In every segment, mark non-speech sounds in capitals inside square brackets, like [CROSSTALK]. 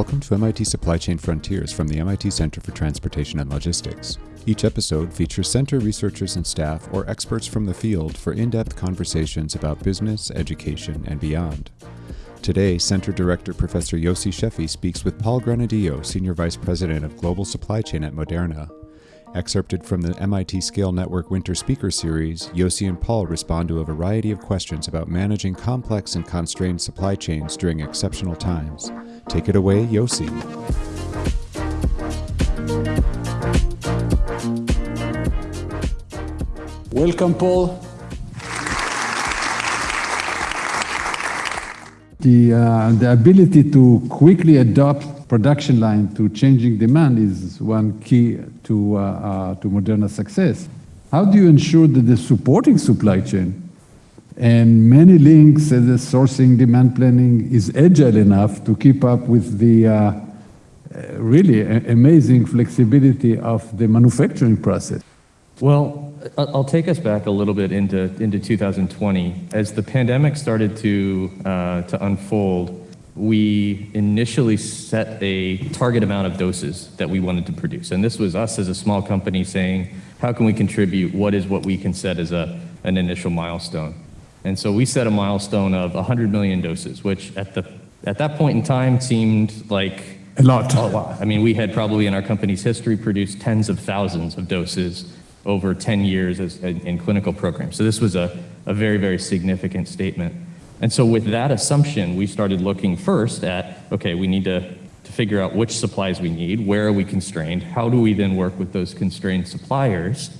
Welcome to MIT Supply Chain Frontiers from the MIT Center for Transportation and Logistics. Each episode features center researchers and staff or experts from the field for in depth conversations about business, education, and beyond. Today, Center Director Professor Yossi Sheffi speaks with Paul Granadillo, Senior Vice President of Global Supply Chain at Moderna. Excerpted from the MIT Scale Network Winter Speaker Series, Yossi and Paul respond to a variety of questions about managing complex and constrained supply chains during exceptional times. Take it away, Yossi. Welcome, Paul. The, uh, the ability to quickly adopt production line to changing demand is one key to, uh, uh, to Moderna's success. How do you ensure that the supporting supply chain and many links as the sourcing demand planning is agile enough to keep up with the uh, really amazing flexibility of the manufacturing process? Well, I'll take us back a little bit into, into 2020. As the pandemic started to, uh, to unfold, we initially set a target amount of doses that we wanted to produce. And this was us as a small company saying, how can we contribute? What is what we can set as a, an initial milestone? And so we set a milestone of 100 million doses, which at, the, at that point in time seemed like a lot. a lot. I mean, we had probably in our company's history produced tens of thousands of doses over 10 years as, in clinical programs. So this was a, a very, very significant statement. And so with that assumption, we started looking first at, okay, we need to, to figure out which supplies we need, where are we constrained, how do we then work with those constrained suppliers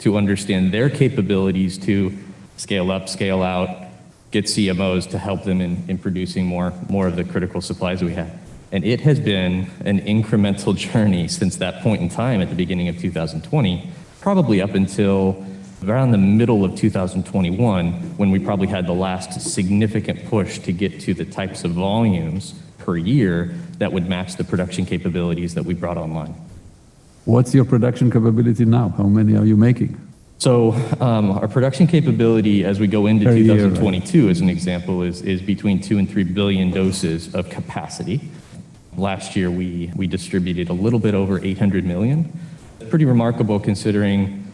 to understand their capabilities to scale up, scale out, get CMOs to help them in, in producing more, more of the critical supplies we have. And it has been an incremental [LAUGHS] journey since that point in time at the beginning of 2020 probably up until around the middle of 2021 when we probably had the last significant push to get to the types of volumes per year that would match the production capabilities that we brought online. What's your production capability now? How many are you making? So um, our production capability as we go into per 2022 year, right? as an example is, is between two and three billion doses of capacity. Last year we, we distributed a little bit over 800 million pretty remarkable considering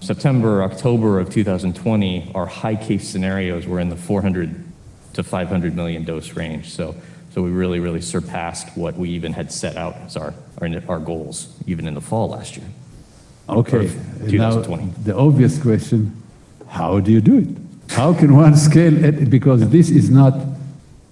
September, October of 2020, our high case scenarios were in the 400 to 500 million dose range. So, so we really, really surpassed what we even had set out as our, our, our goals, even in the fall last year. Okay, now the obvious question, how do you do it? How can one scale it? Because this is not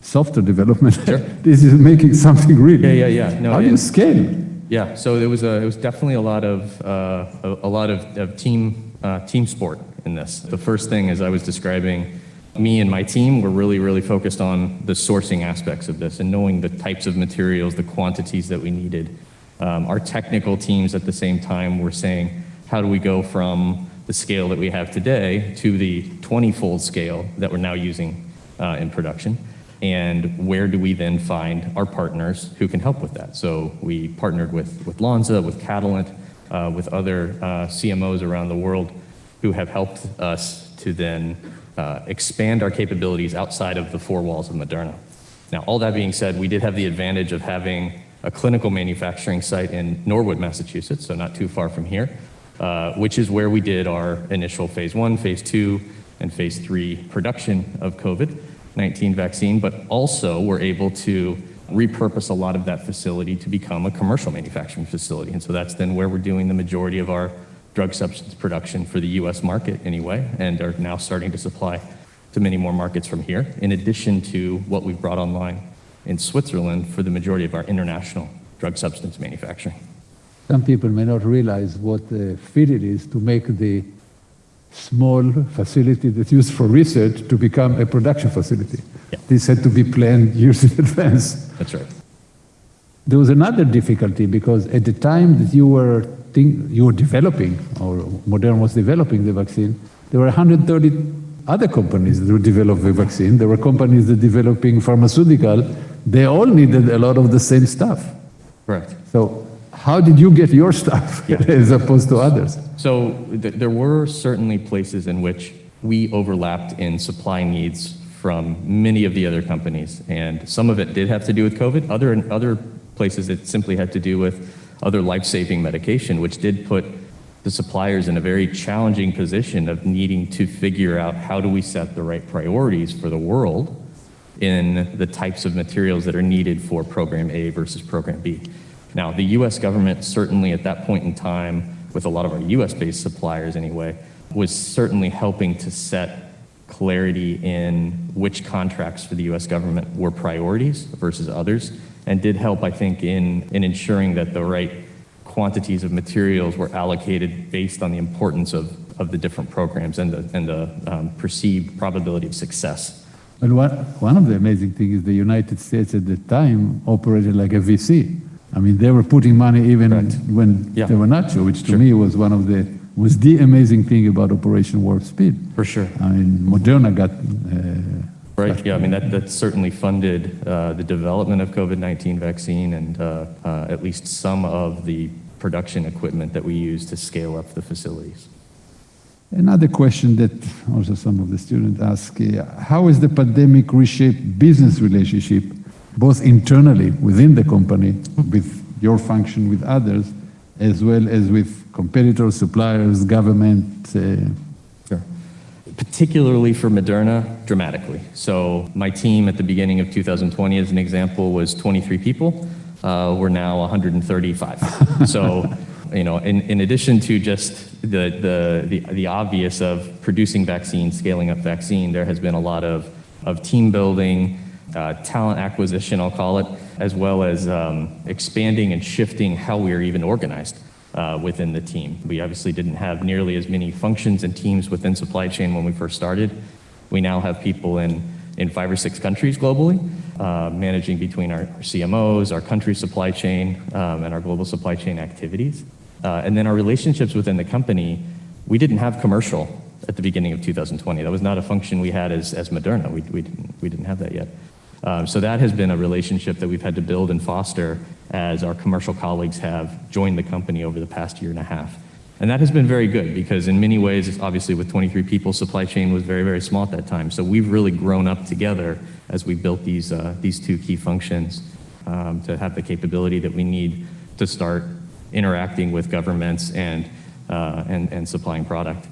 software development. Sure. [LAUGHS] this is making something real. Yeah, yeah, yeah. No, how do you scale? Yeah, so it was a, it was definitely a lot of uh, a, a, lot of, of team uh, team sport in this. The first thing, as I was describing, me and my team were really really focused on the sourcing aspects of this and knowing the types of materials, the quantities that we needed. Um, our technical teams at the same time were saying, how do we go from the scale that we have today to the 20-fold scale that we're now using uh, in production? and where do we then find our partners who can help with that? So we partnered with, with Lonza, with Catalent, uh, with other uh, CMOs around the world who have helped us to then uh, expand our capabilities outside of the four walls of Moderna. Now, all that being said, we did have the advantage of having a clinical manufacturing site in Norwood, Massachusetts, so not too far from here, uh, which is where we did our initial phase one, phase two, and phase three production of COVID. 19 vaccine, but also we're able to repurpose a lot of that facility to become a commercial manufacturing facility. And so that's then where we're doing the majority of our drug substance production for the US market anyway, and are now starting to supply to many more markets from here, in addition to what we've brought online in Switzerland for the majority of our international drug substance manufacturing. Some people may not realize what uh, a fit it is to make the small facility that's used for research to become a production facility. Yeah. This had to be planned [LAUGHS] years in advance. That's right. There was another difficulty because at the time that you were think, you were developing, or Moderna was developing the vaccine, there were 130 other companies that were developing the vaccine. There were companies that were developing pharmaceutical. They all needed a lot of the same stuff. Right. So how did you get your stuff yeah. [LAUGHS] as opposed to others? So th there were certainly places in which we overlapped in supply needs from many of the other companies, and some of it did have to do with COVID. Other other places it simply had to do with other life-saving medication, which did put the suppliers in a very challenging position of needing to figure out how do we set the right priorities for the world in the types of materials that are needed for program A versus program B. Now, the US government certainly at that point in time, with a lot of our US based suppliers anyway, was certainly helping to set clarity in which contracts for the US government were priorities versus others, and did help, I think, in, in ensuring that the right quantities of materials were allocated based on the importance of, of the different programs and the, and the um, perceived probability of success. But one, one of the amazing things is the United States at the time operated like a VC. I mean, they were putting money even Correct. when Yeah. they were not sure, which to Sure. me was one of the was the amazing thing about Operation Warp Speed. For sure. I mean, Moderna got uh, Right, yeah, I mean, that, that certainly funded uh, the development of COVID-19 vaccine and uh, uh, at least some of the production equipment that we use to scale up the facilities. Another question that also some of the students ask, uh, how has the pandemic reshaped business relationship, both internally within the company, with your function with others, as well as with competitors, suppliers, government? Uh, Sure. Particularly for Moderna, dramatically. So my team at the beginning of 2020, as an example, was 23 people. Uh, we're now 135. so, you know, in, in addition to just the, the, the, the obvious of producing vaccine, scaling up vaccine, there has been a lot of, of team building, uh, talent acquisition, I'll call it, as well as um, expanding and shifting how we are even organized uh, within the team. We obviously didn't have nearly as many functions and teams within supply chain when we first started. We now have people in, in five or six countries globally, uh, managing between our, our CMOs, our country supply chain, um, and our global supply chain activities. Uh, and then our relationships within the company, we didn't have commercial at the beginning of 2020. That was not a function we had as, as Moderna. We, we, didn't, we didn't have that yet. Um, so that has been a relationship that we've had to build and foster as our commercial colleagues have joined the company over the past year and a half. And that has been very good because in many ways, obviously with 23 people, supply chain was very, very small at that time. So we've really grown up together as we built these, uh, these two key functions um, to have the capability that we need to start interacting with governments and, uh, and, and supplying product.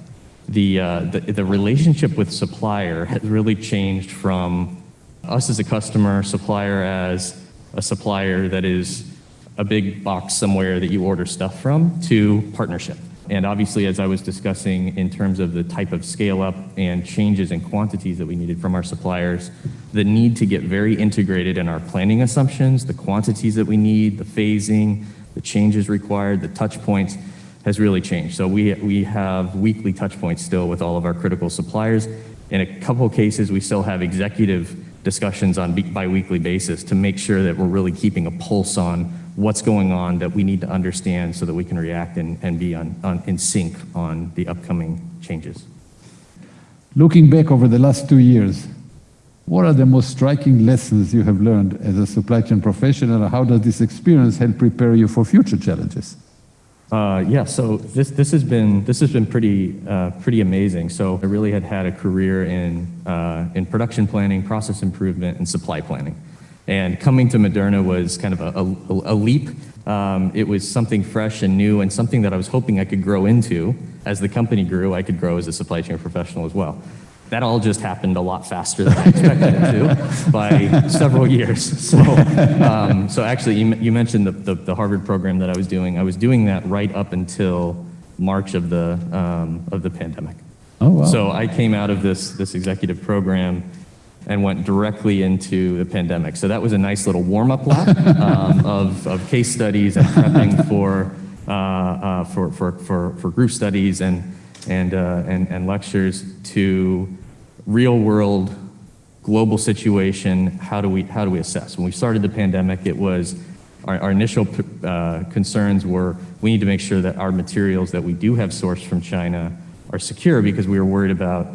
The, uh, the, the relationship with supplier has really changed from us as a customer, supplier as a supplier that is a big box somewhere that you order stuff from, to partnership. And obviously, as I was discussing in terms of the type of scale up and changes in quantities that we needed from our suppliers, the need to get very integrated in our planning assumptions, the quantities that we need, the phasing, the changes required, the touch points has really changed. So we, we have weekly touch points still with all of our critical suppliers. In a couple cases, we still have executive discussions on bi- bi-weekly basis to make sure that we're really keeping a pulse on what's going on that we need to understand so that we can react and, and be on, on, in sync on the upcoming changes. looking back over the last two years, what are the most striking lessons you have learned as a supply chain professional? How does this experience help prepare you for future challenges? Uh, yeah, so this, this has been, this has been pretty, uh, pretty amazing. So I really had had a career in, uh, in production planning, process improvement, and supply planning. And coming to Moderna was kind of a, a, a leap. Um, it was something fresh and new and something that I was hoping I could grow into. As the company grew, I could grow as a supply chain professional as well. That all just happened a lot faster than I expected it to [LAUGHS] by several years. [LAUGHS] So, um, so actually, you, you mentioned the, the, the Harvard program that I was doing. I was doing that right up until March of the, um, of the pandemic. Oh, wow. So I came out of this, this executive program and went directly into the pandemic. So that was a nice little warm-up lap [LAUGHS] um, of, of case studies and prepping for, uh, uh, for, for, for, for group studies and, and, uh, and, and lectures to real-world global situation, how do we, how do we assess? When we started the pandemic, it was, our, our initial uh, concerns were, we need to make sure that our materials that we do have sourced from China are secure because we were worried about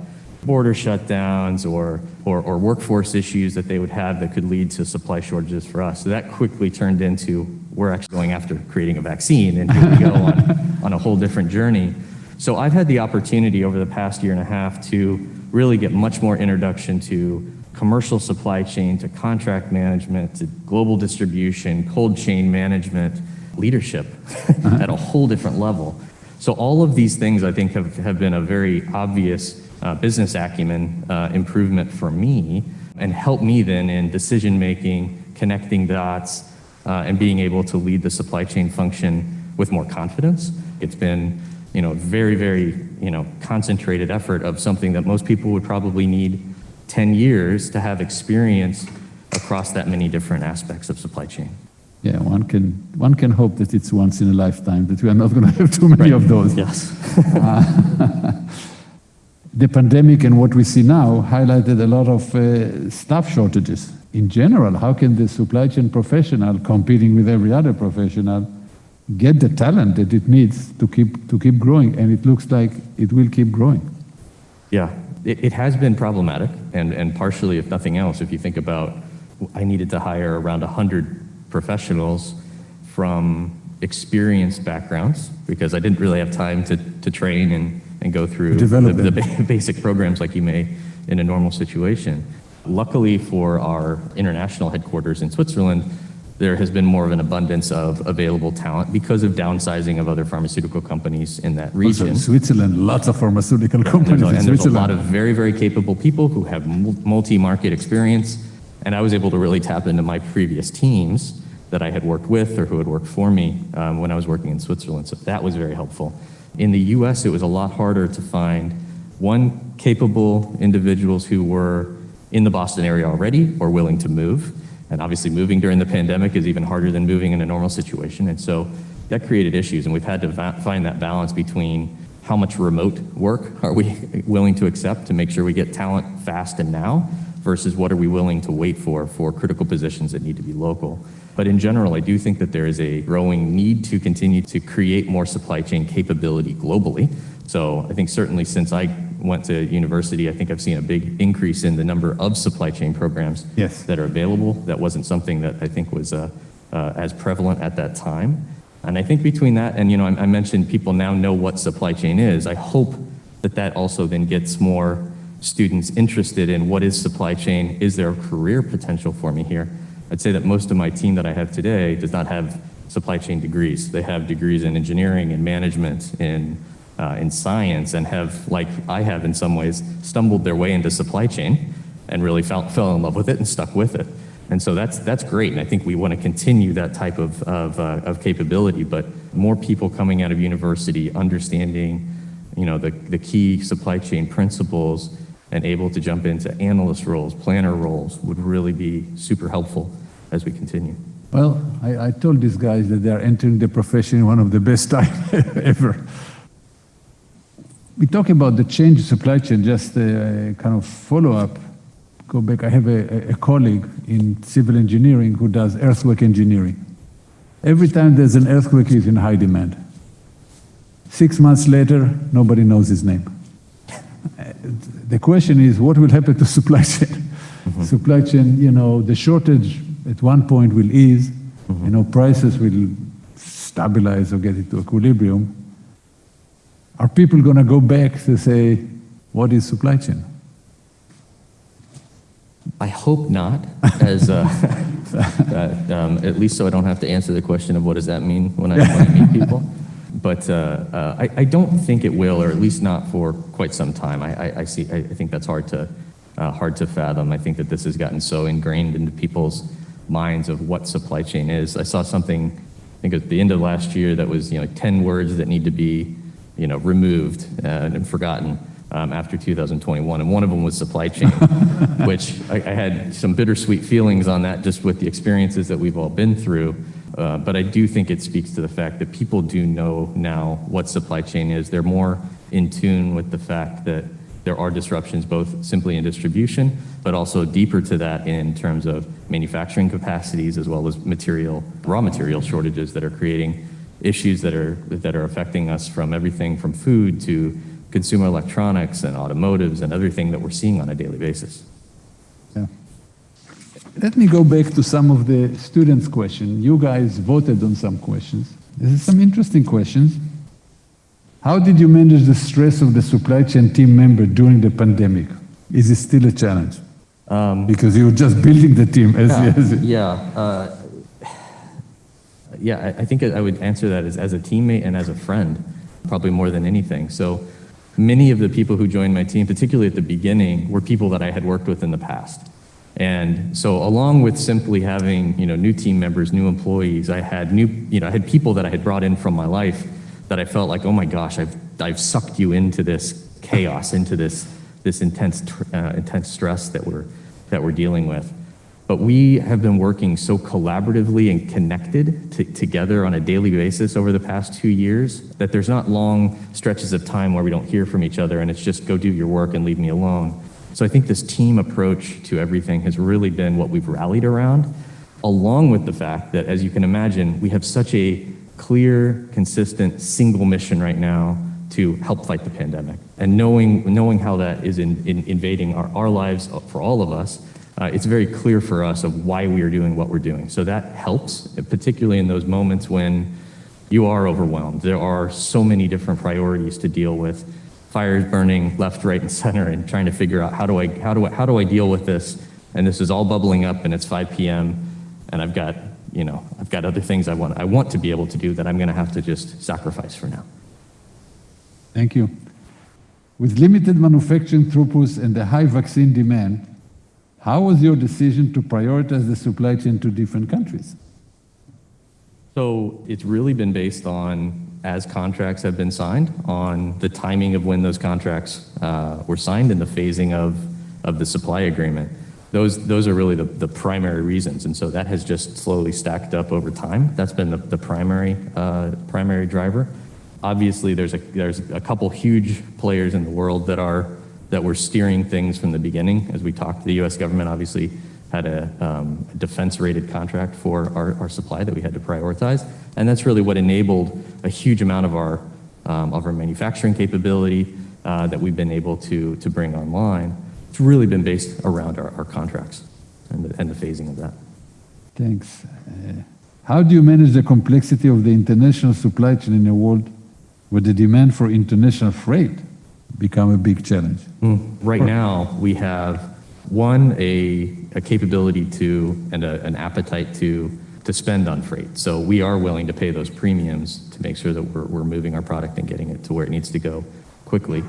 border shutdowns or, or, or workforce issues that they would have that could lead to supply shortages for us. So that quickly turned into, we're actually going after creating a vaccine and here we go on, [LAUGHS] on a whole different journey. So I've had the opportunity over the past year and a half to really get much more introduction to commercial supply chain to contract management to global distribution, cold chain management, leadership at a whole different level. So all of these things I think have, have been a very obvious uh, business acumen uh, improvement for me and helped me then in decision making, connecting dots, uh, and being able to lead the supply chain function with more confidence. It's been you know, very, very you know, concentrated effort of something that most people would probably need 10 years to have experience across that many different aspects of supply chain. Yeah, one can, one can hope that it's once in a lifetime, that we are not going to have too many Right. of those. Yes. [LAUGHS] The pandemic and what we see now highlighted a lot of uh, staff shortages. In general, how can the supply chain professional competing with every other professional get the talent that it needs to keep, to keep growing? And it looks like it will keep growing. Yeah, it, it has been problematic, and, and partially, if nothing else, if you think about, I needed to hire around 100 professionals from experienced backgrounds because I didn't really have time to, to train and, and go through the, the [LAUGHS] basic programs like you may in a normal situation. Luckily for our international headquarters in Switzerland, there has been more of an abundance of available talent because of downsizing of other pharmaceutical companies in that Also, region. in Switzerland, lots of pharmaceutical There's companies a, in and there's a lot of very, very capable people who have multi-market experience, and I was able to really tap into my previous teams that I had worked with or who had worked for me um, when I was working in Switzerland. So that was very helpful. In the U.S., it was a lot harder to find one capable individuals who were in the Boston area already or willing to move. And obviously, moving during the pandemic is even harder than moving in a normal situation. And so that created issues, and we've had to find that balance between how much remote work are we [LAUGHS] willing to accept to make sure we get talent fast and now versus what are we willing to wait for for critical positions that need to be local. But in general, I do think that there is a growing need to continue to create more supply chain capability globally. So I think certainly since I went to university, I think I've seen a big increase in the number of supply chain programs Yes. that are available. That wasn't something that I think was uh, uh, as prevalent at that time. And I think between that and, you know, I, I mentioned people now know what supply chain is. I hope that that also then gets more students interested in what is supply chain? Is there a career potential for me here? I'd say that most of my team that I have today does not have supply chain degrees. They have degrees in engineering and management, in, uh, in science, and have, like I have in some ways, stumbled their way into supply chain and really fell, fell in love with it and stuck with it. And so that's, that's great. And I think we want to continue that type of, of, uh, of capability, but more people coming out of university understanding, you know, the, the key supply chain principles and able to jump into analyst roles, planner roles would really be super helpful as we continue. Well, I, I told these guys that they are entering the profession one of the best [LAUGHS] times ever. We talk about the change in supply chain, just a kind of follow-up. Go back, I have a, a colleague in civil engineering who does earthquake engineering. Every time there's an earthquake, he's in high demand. Six months later, nobody knows his name. [LAUGHS] The question is, what will happen to [LAUGHS] supply chain? Mm-hmm. Supply chain, you know, the shortage at one point will ease, mm-hmm. you know, prices will stabilize or get into equilibrium. Are people going to go back to say, what is supply chain? I hope not, as uh, [LAUGHS] uh, um, at least so I don't have to answer the question of what does that mean when I, when I meet people. [LAUGHS] But uh, uh, I, I don't think it will, or at least not for quite some time. I, I, I see. I, I think that's hard to uh, hard to fathom. I think that this has gotten so ingrained into people's minds of what supply chain is. I saw something, I think at the end of last year, that was you know 10 words that need to be you know removed uh, and forgotten um, after 2021, and one of them was supply chain, [LAUGHS] which I, I had some bittersweet feelings on that just with the experiences that we've all been through. Uh, but I do think it speaks to the fact that people do know now what supply chain is. They're more in tune with the fact that there are disruptions both simply in distribution, but also deeper to that in terms of manufacturing capacities as well as material, raw material shortages that are creating issues that are, that are affecting us from everything from food to consumer electronics and automotives and everything that we're seeing on a daily basis. Yeah. Let me go back to some of the students' questions. You guys voted on some questions. This is some interesting questions. How did you manage the stress of the supply chain team member during the pandemic? Is it still a challenge? because you're just building the team as, [LAUGHS] as Yeah, uh, yeah, I, I think I would answer that as, as a teammate and as a friend, probably more than anything. So many of the people who joined my team, particularly at the beginning, were people that I had worked with in the past. And so along with simply having, you know, new team members, new employees, I had new, you know, I had people that I had brought in from my life that I felt like, oh my gosh, I've, I've sucked you into this chaos, into this, this intense, uh, intense stress that we're, that we're dealing with. But we have been working so collaboratively and connected to, together on a daily basis over the past two years that there's not long stretches of time where we don't hear from each other and it's just go do your work and leave me alone. So I think this team approach to everything has really been what we've rallied around, along with the fact that, as you can imagine, we have such a clear, consistent, single mission right now to help fight the pandemic. And knowing, knowing how that is in, in invading our, our lives for all of us, Uh, it's very clear for us of why we are doing what we're doing. So that helps, particularly in those moments when you are overwhelmed. There are so many different priorities to deal with. Fires burning left, right, and center, and trying to figure out how do I how do I how do I deal with this? And this is all bubbling up, and it's 5 p.m. and I've got you know I've got other things I want I want to be able to do that I'm going to have to just sacrifice for now. Thank you. With limited manufacturing throughputs and the high vaccine demand, how was your decision to prioritize the supply chain to different countries? So it's really been based on, as contracts have been signed, on the timing of when those contracts uh, were signed and the phasing of, of the supply agreement. Those, those are really the, the primary reasons. And so that has just slowly stacked up over time. That's been the, the primary, uh, primary driver. Obviously, there's a, there's a couple huge players in the world that are that were steering things from the beginning. As we talked, the U.S. government obviously had a, um, a defense-rated contract for our, our supply that we had to prioritize, and that's really what enabled a huge amount of our um, of our manufacturing capability uh, that we've been able to to bring online. It's really been based around our, our contracts and the, and the phasing of that. Thanks. Uh, how do you manage the complexity of the international supply chain in a world where the demand for international freight become a big challenge? Right now, we have one a, a capability to and an appetite to to spend on freight. So we are willing to pay those premiums to make sure that we're, we're moving our product and getting it to where it needs to go quickly.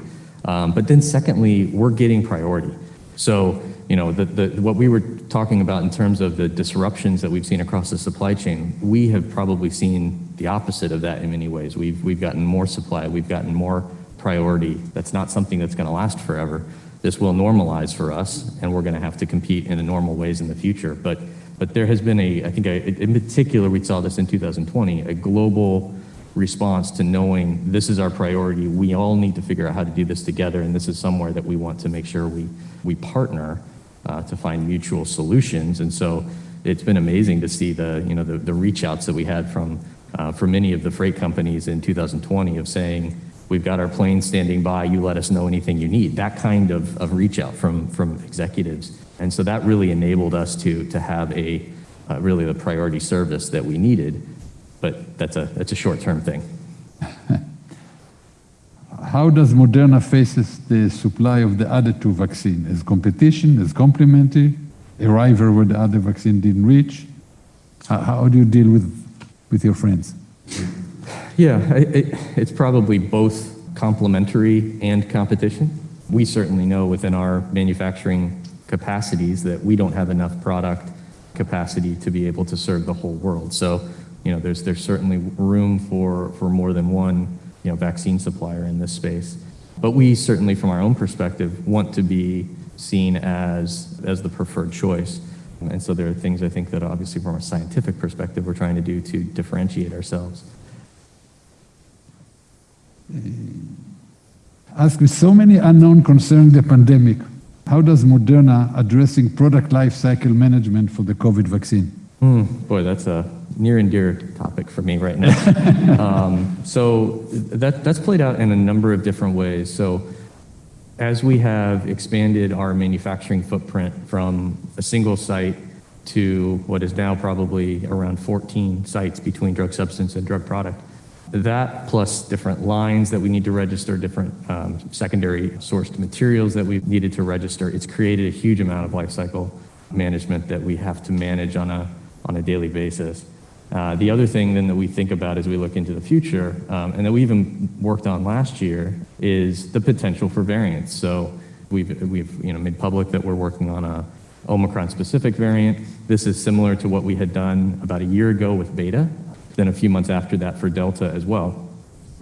Um, but then secondly, we're getting priority. So you know the, the, what we were talking about in terms of the disruptions that we've seen across the supply chain, we have probably seen the opposite of that in many ways. We've we've gotten more supply, we've gotten more priority. That's not something that's going to last forever. This will normalize for us, and we're going to have to compete in the normal ways in the future. But, but there has been a, I think, a, in particular, we saw this in 2020, a global response to knowing this is our priority. We all need to figure out how to do this together, and this is somewhere that we want to make sure we, we partner uh, to find mutual solutions. And so it's been amazing to see the, you know, the, the reach outs that we had from, uh, from many of the freight companies in 2020 of saying, We've got our plane standing by. You let us know anything you need. That kind of, of reach out from, from executives. And so that really enabled us to, to have a uh, really the priority service that we needed. But that's a, that's a short term thing. [LAUGHS] How does Moderna faces the supply of the other two vaccines? As competition, as complementary, a rival where the other vaccine didn't reach? How, how do you deal with, with your friends? Yeah, it, it's probably both complementary and competition. We certainly know within our manufacturing capacities that we don't have enough product capacity to be able to serve the whole world. So, you know, there's there's certainly room for for more than one, you know, vaccine supplier in this space. But we certainly, from our own perspective, want to be seen as as the preferred choice. And so there are things I think that obviously from a scientific perspective we're trying to do to differentiate ourselves. Ask with so many unknown concerning the pandemic, how does Moderna addressing product life cycle management for the COVID vaccine? Mm, boy, that's a near and dear topic for me right now. [LAUGHS] um, so that, that's played out in a number of different ways. So as we have expanded our manufacturing footprint from a single site to what is now probably around 14 sites between drug substance and drug product, That plus different lines that we need to register, different um, secondary sourced materials that we've needed to register. It's created a huge amount of life cycle management that we have to manage on a, on a daily basis. Uh, the other thing then that we think about as we look into the future, um, and that we even worked on last year, is the potential for variants. So we've, we've you know, made public that we're working on a Omicron-specific variant. This is similar to what we had done about a year ago with Beta, then a few months after that for Delta as well.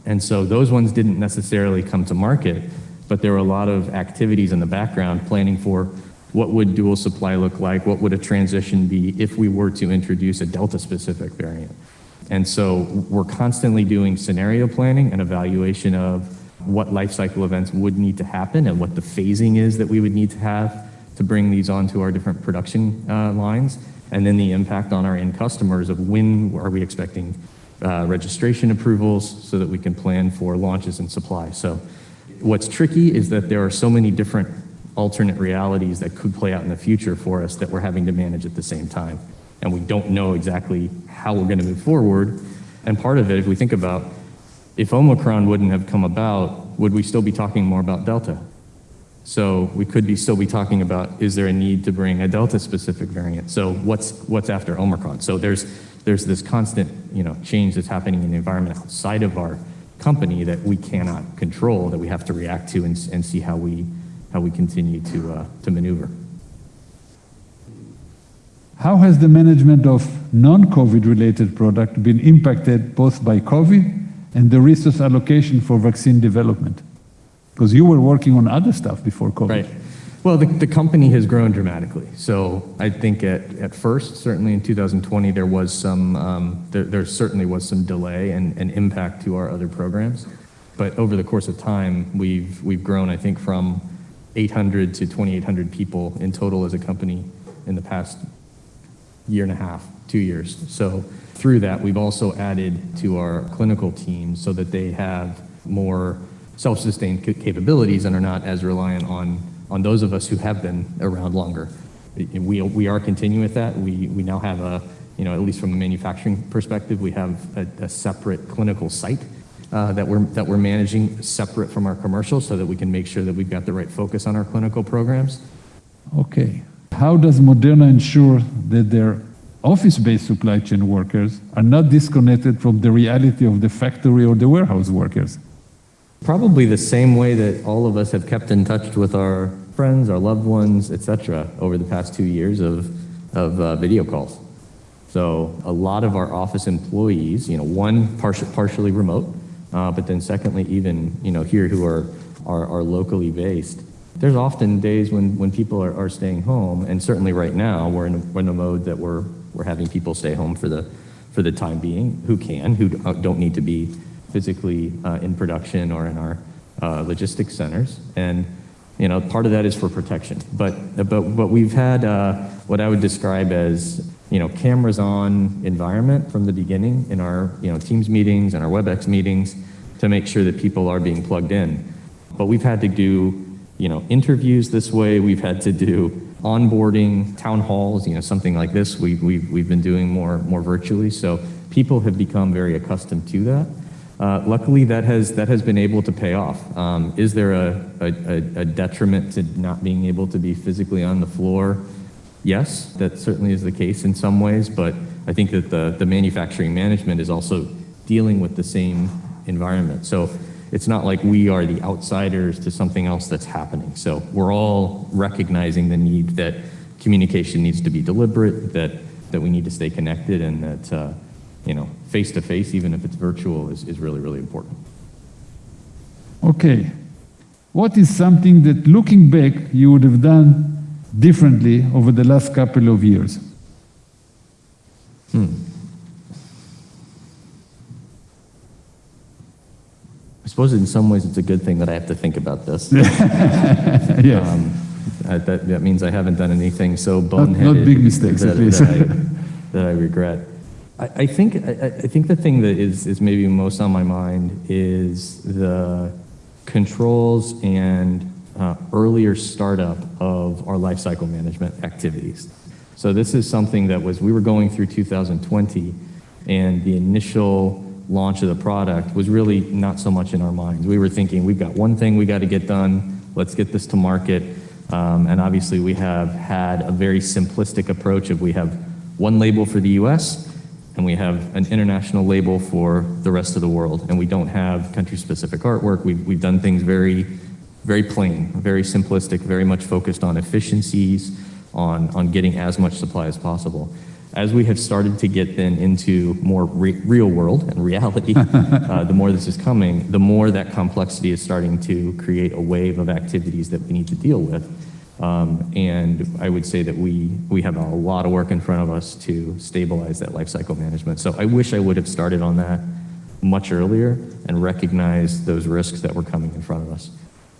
And so those ones didn't necessarily come to market, but there were a lot of activities in the background planning for what would dual supply look like? What would a transition be if we were to introduce a Delta-specific variant? And so we're constantly doing scenario planning and evaluation of what life cycle events would need to happen and what the phasing is that we would need to have to bring these onto our different production uh, lines, and then the impact on our end customers of when are we expecting uh, registration approvals so that we can plan for launches and supply. So what's tricky is that there are so many different alternate realities that could play out in the future for us that we're having to manage at the same time. And we don't know exactly how we're going to move forward. And part of it, if we think about if Omicron wouldn't have come about, would we still be talking more about Delta? So we could be still be talking about is there a need to bring a Delta specific variant? So what's what's after Omicron? So there's there's this constant you know change that's happening in the environment outside of our company that we cannot control that we have to react to and, and see how we how we continue to, uh, to maneuver. How has the management of non-COVID related product been impacted both by COVID and the resource allocation for vaccine development? Because you were working on other stuff before COVID. Right. Well, the, the company has grown dramatically. So I think at, at first, certainly in 2020, there was some, um, there, there certainly was some delay and, and impact to our other programs. But over the course of time, we've, we've grown, I think, from 800 to 2,800 people in total as a company in the past year and a half, two years. So through that, we've also added to our clinical team so that they have more self-sustained capabilities and are not as reliant on, on those of us who have been around longer. We, we are continuing with that. We, we now have a, you know, at least from a manufacturing perspective, we have a, a separate clinical site uh, that, we're, that we're managing separate from our commercial so that we can make sure that we've got the right focus on our clinical programs. Okay. How does Moderna ensure that their office-based supply chain workers are not disconnected from the reality of the factory or the warehouse workers? Probably the same way that all of us have kept in touch with our friends, our loved ones, etc., over the past two years of, of uh, video calls. So a lot of our office employees, you know, one partially, partially remote, uh, but then secondly, even you know here who are, are, are locally based, there's often days when, when people are, are staying home, and certainly right now we're in a, we're in a mode that we're, we're having people stay home for the, for the time being, who can, who don't need to be physically uh, in production or in our uh, logistics centers. And you know, part of that is for protection. But, but, but we've had uh, what I would describe as you know, cameras on environment from the beginning in our, you know, Teams meetings and our WebEx meetings to make sure that people are being plugged in. But we've had to do, you know, interviews this way. We've had to do onboarding, town halls, you know, something like this. We, we've, we've been doing more, more virtually. So people have become very accustomed to that. Uh, luckily, that has, that has been able to pay off. Um, is there a, a, a detriment to not being able to be physically on the floor? Yes, that certainly is the case in some ways, but I think that the, the manufacturing management is also dealing with the same environment. So it's not like we are the outsiders to something else that's happening. So we're all recognizing the need that communication needs to be deliberate, that, that we need to stay connected, and that, uh, you know, face to face, even if it's virtual, is, is really, really important. Okay. What is something that looking back you would have done differently over the last couple of years? Hmm. I suppose in some ways it's a good thing that I have to think about this. [LAUGHS] yes. Um, that, that, means I haven't done anything so boneheaded. Not, not big mistakes, that, at least. that, I, that I regret. I, I think I, I, think the thing that is, is maybe most on my mind is the controls and uh, earlier startup of our lifecycle management activities. So this is something that was, we were going through 2020 and the initial launch of the product was really not so much in our minds. We were thinking, we've got one thing we got to get done, let's get this to market. Um, and obviously, we have had a very simplistic approach of we have one label for the US and we have an international label for the rest of the world. And we don't have country specific artwork. We've, we've done things very, very plain, very simplistic, very much focused on efficiencies, on, on getting as much supply as possible. As we have started to get then into more re real world and reality, [LAUGHS] uh, the more this is coming, the more that complexity is starting to create a wave of activities that we need to deal with. Um, and I would say that we, we have a lot of work in front of us to stabilize that life cycle management. So I wish I would have started on that much earlier and recognized those risks that were coming in front of us.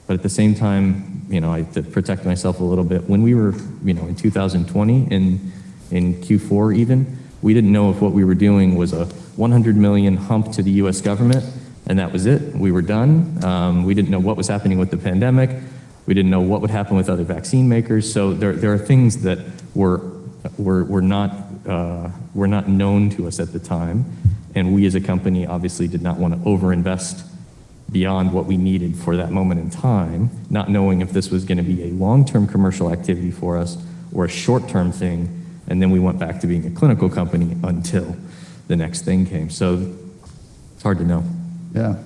But at the same time, you know, I to protect myself a little bit. When we were, you know, in 2020, in, in Q4 even, we didn't know if what we were doing was a 100 million hump to the US government, and that was it. We were done. Um, we didn't know what was happening with the pandemic. We didn't know what would happen with other vaccine makers. So there, there are things that were, were, were, not, uh, were not known to us at the time. And we as a company obviously did not want to overinvest beyond what we needed for that moment in time, not knowing if this was going to be a long-term commercial activity for us or a short-term thing. And then we went back to being a clinical company until the next thing came. So it's hard to know. Yeah.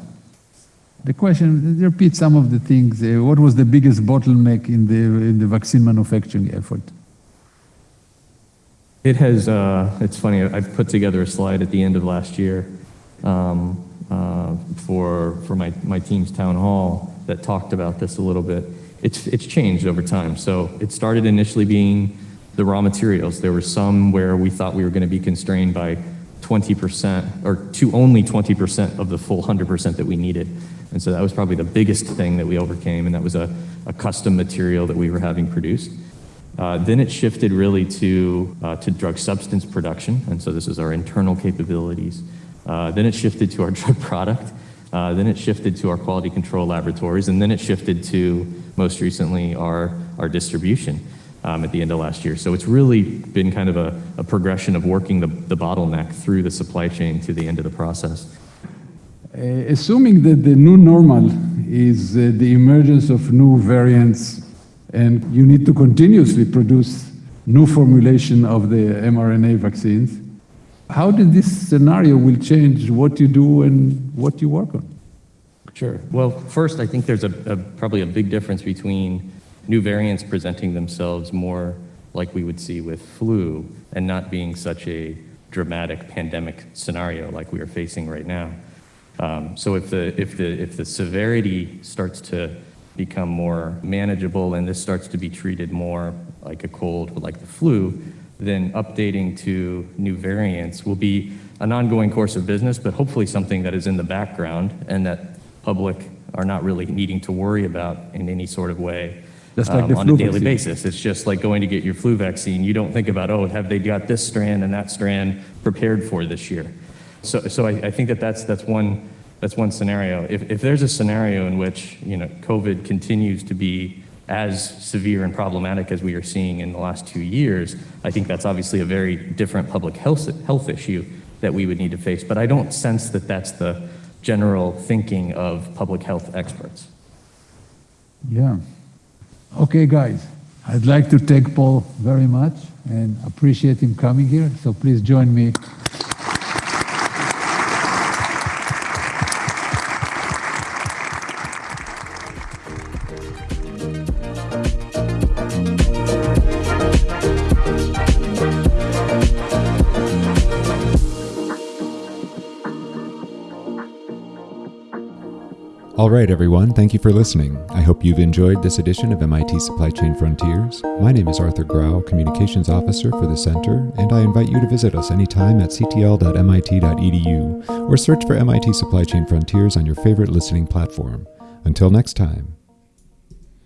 The question, repeat some of the things. Uh, what was the biggest bottleneck in the, in the vaccine manufacturing effort? It has, uh, it's funny, I put together a slide at the end of last year um, uh, for, for my, my team's town hall that talked about this a little bit. It's, it's changed over time. So it started initially being the raw materials. There were some where we thought we were going to be constrained by 20% or to only 20% of the full 100% that we needed. And so that was probably the biggest thing that we overcame, and that was a, a custom material that we were having produced. Uh, then it shifted really to, uh, to drug substance production, and so this is our internal capabilities. Uh, then it shifted to our [LAUGHS] drug product. Uh, then it shifted to our quality control laboratories, and then it shifted to, most recently, our, our distribution um, at the end of last year. So it's really been kind of a, a progression of working the, the bottleneck through the supply chain to the end of the process. Uh, assuming that the new normal is uh, the emergence of new variants and you need to continuously produce new formulation of the mRNA vaccines, how did this scenario will change what you do and what you work on? Sure. Well, first, I think there's a, a, probably a big difference between new variants presenting themselves more like we would see with flu and not being such a dramatic pandemic scenario like we are facing right now. Um, so if the, if, the, if the severity starts to become more manageable and this starts to be treated more like a cold, or like the flu, then updating to new variants will be an ongoing course of business, but hopefully something that is in the background and that public are not really needing to worry about in any sort of way like um, on a daily vaccine. basis. It's just like going to get your flu vaccine. You don't think about, oh, have they got this strand and that strand prepared for this year? So, so I, I, think that that's, that's, one, that's one scenario. If, if there's a scenario in which you know, COVID continues to be as severe and problematic as we are seeing in the last two years, I think that's obviously a very different public health, health issue that we would need to face. But I don't sense that that's the general thinking of public health experts. Yeah. Okay, guys. I'd like to thank Paul very much and appreciate him coming here. So please join me right, everyone, thank you for listening. I hope you've enjoyed this edition of MIT Supply Chain Frontiers. My name is Arthur Grau, Communications Officer for the Center, and I invite you to visit us anytime at ctl.mit.edu or search for MIT Supply Chain Frontiers on your favorite listening platform. Until next time.